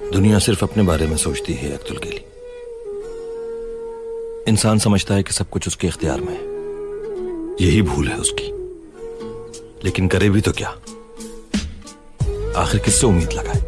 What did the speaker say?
دنیا صرف اپنے بارے میں سوچتی ہے اکت کے انسان سمجھتا ہے کہ سب کچھ اس کے اختیار میں ہے۔ یہی بھول ہے اس کی۔ لیکن کرے بھی تو کیا؟ آخر کس سے امید لگائے؟